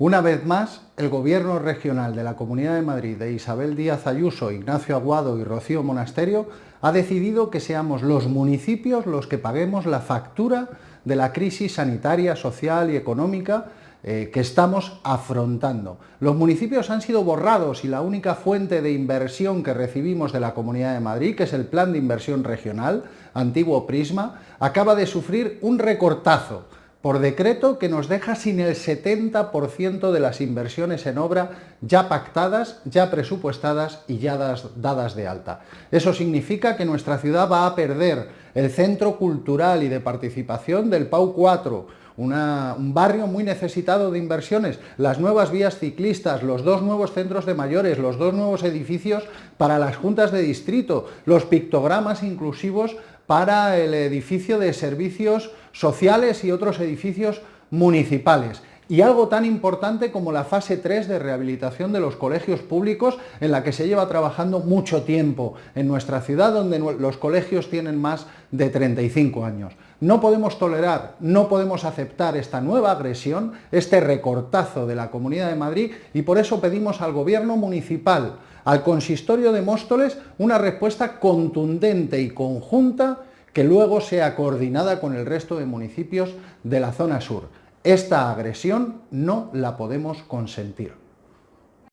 Una vez más, el Gobierno regional de la Comunidad de Madrid de Isabel Díaz Ayuso, Ignacio Aguado y Rocío Monasterio ha decidido que seamos los municipios los que paguemos la factura de la crisis sanitaria, social y económica eh, que estamos afrontando. Los municipios han sido borrados y la única fuente de inversión que recibimos de la Comunidad de Madrid, que es el Plan de Inversión Regional, antiguo Prisma, acaba de sufrir un recortazo por decreto que nos deja sin el 70% de las inversiones en obra ya pactadas, ya presupuestadas y ya dadas de alta. Eso significa que nuestra ciudad va a perder el centro cultural y de participación del PAU 4, un barrio muy necesitado de inversiones, las nuevas vías ciclistas, los dos nuevos centros de mayores, los dos nuevos edificios para las juntas de distrito, los pictogramas inclusivos para el edificio de servicios sociales y otros edificios municipales. Y algo tan importante como la fase 3 de rehabilitación de los colegios públicos, en la que se lleva trabajando mucho tiempo en nuestra ciudad, donde los colegios tienen más de 35 años. No podemos tolerar, no podemos aceptar esta nueva agresión, este recortazo de la Comunidad de Madrid, y por eso pedimos al Gobierno municipal, al Consistorio de Móstoles, una respuesta contundente y conjunta que luego sea coordinada con el resto de municipios de la zona sur. Esta agresión no la podemos consentir.